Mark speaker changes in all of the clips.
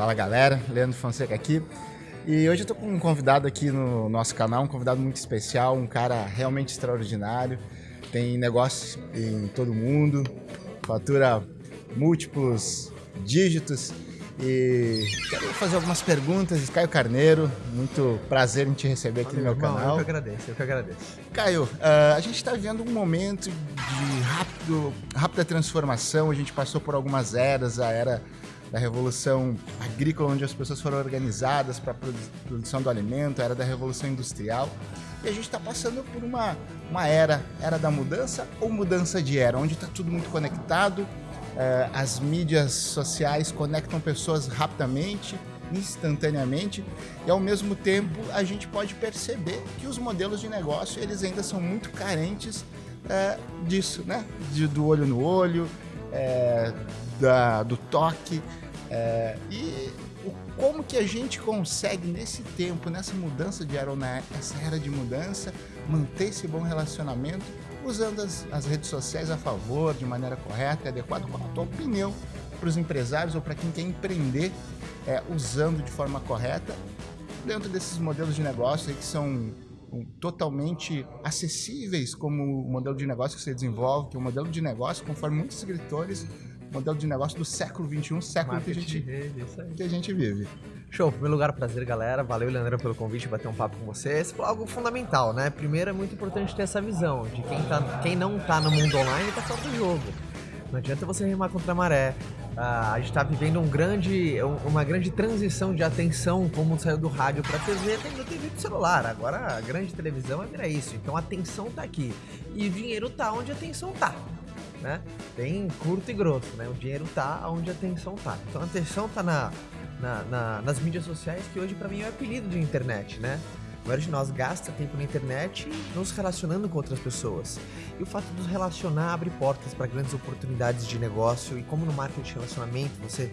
Speaker 1: Fala galera, Leandro Fonseca aqui. E hoje eu tô com um convidado aqui no nosso canal, um convidado muito especial, um cara realmente extraordinário. Tem negócios em todo mundo, fatura múltiplos dígitos. E quero fazer algumas perguntas. Caio Carneiro, muito prazer em te receber aqui Valeu, no meu irmão, canal.
Speaker 2: Eu que agradeço, eu que agradeço.
Speaker 1: Caio, uh, a gente está vivendo um momento de rápido, rápida transformação. A gente passou por algumas eras, a era da revolução agrícola, onde as pessoas foram organizadas para a produção do alimento, era da revolução industrial. E a gente está passando por uma, uma era, era da mudança ou mudança de era, onde está tudo muito conectado, é, as mídias sociais conectam pessoas rapidamente, instantaneamente, e ao mesmo tempo a gente pode perceber que os modelos de negócio eles ainda são muito carentes é, disso, né? De, do olho no olho, é, da, do toque. É, e o, como que a gente consegue, nesse tempo, nessa mudança de era, nessa era de mudança, manter esse bom relacionamento usando as, as redes sociais a favor, de maneira correta e adequada, qual a tua opinião para os empresários ou para quem quer empreender é, usando de forma correta dentro desses modelos de negócio que são totalmente acessíveis como o modelo de negócio que você desenvolve, que é um modelo de negócio, conforme muitos escritores, modelo de negócio do século XXI, século que a, gente, rede, que a gente vive.
Speaker 2: Show, em primeiro lugar, prazer, galera. Valeu, Leandro, pelo convite, bater um papo com vocês. Foi algo fundamental, né? Primeiro, é muito importante ter essa visão de quem, tá, quem não tá no mundo online tá fora do jogo. Não adianta você remar contra a maré. Uh, a gente está vivendo um grande, uma grande transição de atenção, como saiu do rádio para a TV, tem da TV pro celular. Agora a grande televisão é isso. Então a atenção está aqui. E o dinheiro está onde a atenção está né? Bem curto e grosso, né? O dinheiro tá onde a atenção tá. Então a atenção tá na, na, na nas mídias sociais, que hoje para mim é o apelido de internet, né? Maioria de nós gasta tempo na internet nos relacionando com outras pessoas. E o fato de nos relacionar abre portas para grandes oportunidades de negócio. E como no marketing de relacionamento, você,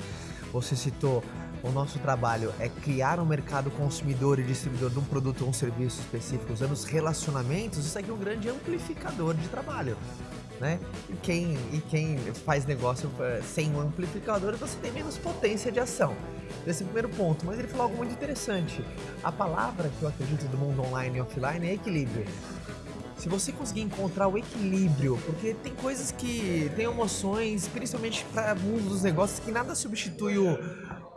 Speaker 2: você citou, o nosso trabalho é criar um mercado consumidor e distribuidor de um produto ou um serviço específico usando os relacionamentos, isso aqui é um grande amplificador de trabalho né? E quem, e quem faz negócio eh, sem um amplificador, você tem menos potência de ação. Esse é o primeiro ponto. Mas ele falou algo muito interessante. A palavra que eu acredito do mundo online e offline é equilíbrio. Se você conseguir encontrar o equilíbrio, porque tem coisas que tem emoções, principalmente para mundo dos negócios, que nada substitui o,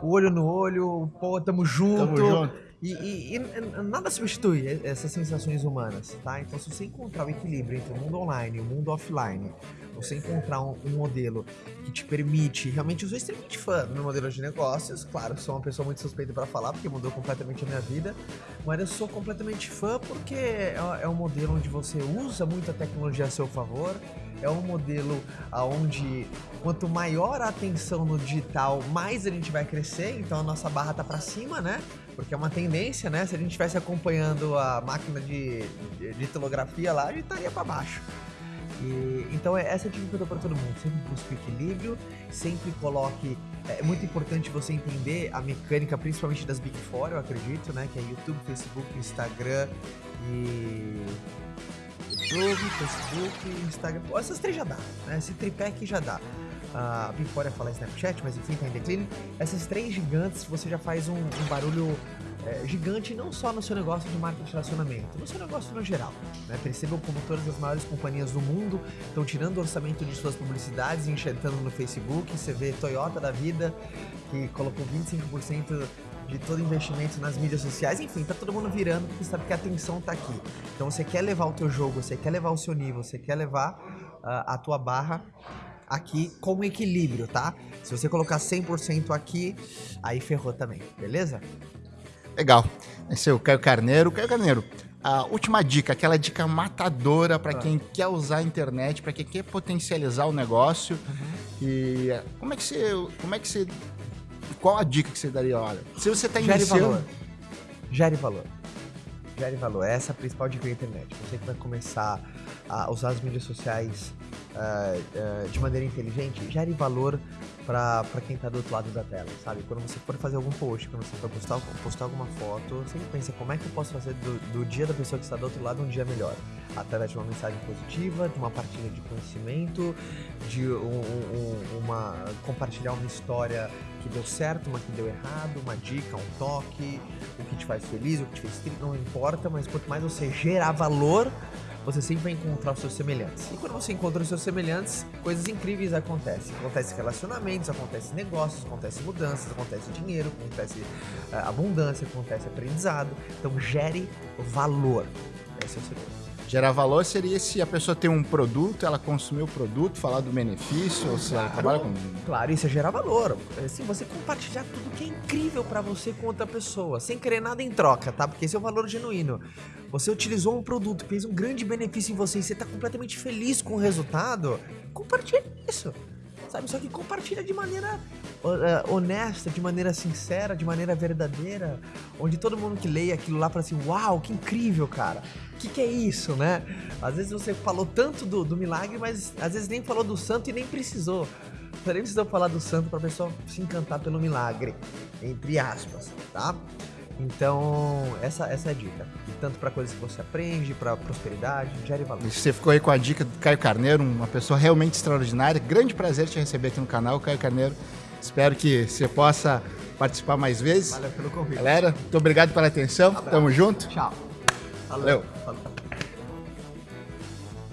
Speaker 2: o olho no olho, pô, tamo junto. Tamo junto e, e, e, nada substitui essas sensações humanas, tá? Então, se você encontrar o equilíbrio entre o mundo online e o mundo offline, você encontrar um, um modelo que te permite, realmente, eu sou extremamente fã do meu modelo de negócios, claro, sou uma pessoa muito suspeita para falar, porque mudou completamente a minha vida, mas eu sou completamente fã porque é, é um modelo onde você usa muita tecnologia a seu favor, é um modelo onde quanto maior a atenção no digital, mais a gente vai crescer, então a nossa barra tá para cima, né? Porque é uma tendência, né? Se a gente estivesse acompanhando a máquina de, de, tilografia lá, a gente estaria para baixo. E, então é essa é a dica que eu dou para todo mundo. Sempre busque equilíbrio, sempre coloque. É muito importante você entender a mecânica, principalmente das Big Four, eu acredito, né? Que é YouTube, Facebook, Instagram e. YouTube, Facebook, Instagram. Essas três já dá, né? Esse tripé aqui já dá a Big Four falar Snapchat, mas enfim, tá em declínio. Essas três gigantes, você já faz um, um barulho é, gigante não só no seu negócio de marketing de relacionamento, no seu negócio no geral. Né? Percebam como todas as maiores companhias do mundo estão tirando o orçamento de suas publicidades e enxertando no Facebook. Você vê Toyota da vida, que colocou 25% de todo investimento nas mídias sociais. Enfim, tá todo mundo virando porque sabe que a atenção tá aqui. Então você quer levar o teu jogo, você quer levar o seu nível, você quer levar uh, a tua barra aqui com equilíbrio, tá? Se você colocar 100% aqui, aí ferrou também, beleza?
Speaker 1: Legal. Esse é o Caio Carneiro. Caio Carneiro, a última dica, aquela dica matadora para ah. quem quer usar a internet, para quem quer potencializar o negócio. Uhum. E como é que você, como é que você, qual a dica que você daria? Olha, se você está iniciando,
Speaker 2: Gere valor. Gere valor. Gere valor. Essa é a principal dica da internet. Você que vai começar a usar as mídias sociais uh, uh, de maneira inteligente, gere valor para quem está do outro lado da tela, sabe? Quando você for fazer algum post, quando você for postar, postar alguma foto, sempre pensa como é que eu posso fazer do, do dia da pessoa que está do outro lado um dia melhor. Através de uma mensagem positiva, de uma partilha de conhecimento, de um, um, uma compartilhar uma história que deu certo, uma que deu errado, uma dica, um toque, o que te faz feliz, o que te fez triste, não importa, mas quanto mais você gerar valor, você sempre vai encontrar os seus semelhantes. E quando você encontra os seus semelhantes, coisas incríveis acontecem. Acontecem relacionamentos, acontecem negócios, acontecem mudanças, acontece dinheiro, acontece uh, abundância, acontece aprendizado. Então gere valor. Esse é o segredo.
Speaker 1: Gerar valor seria se a pessoa tem um produto, ela consumir o produto, falar do benefício, ou se ela trabalha com.
Speaker 2: Claro, isso é gerar valor. Assim, você compartilhar tudo que é incrível para você com outra pessoa, sem querer nada em troca, tá? Porque esse é o valor genuíno. Você utilizou um produto, fez um grande benefício em você e você tá completamente feliz com o resultado, compartilha isso sabe? Só que compartilha de maneira uh, honesta, de maneira sincera, de maneira verdadeira, onde todo mundo que leia aquilo lá fala assim, uau, que incrível, cara. O que, que é isso, né? Às vezes você falou tanto do, do milagre, mas às vezes nem falou do santo e nem precisou. Você nem precisou falar do santo para a pessoa se encantar pelo milagre, entre aspas, tá? Então, essa, essa é a dica. E tanto para coisas que você aprende, para prosperidade, gere valor.
Speaker 1: Você ficou aí com a dica do Caio Carneiro, uma pessoa realmente extraordinária. Grande prazer te receber aqui no canal, Caio Carneiro. Espero que você possa participar mais vezes.
Speaker 2: Valeu pelo convite.
Speaker 1: Galera, muito obrigado pela atenção. Um Tamo junto.
Speaker 2: Tchau.
Speaker 1: Valeu. Valeu.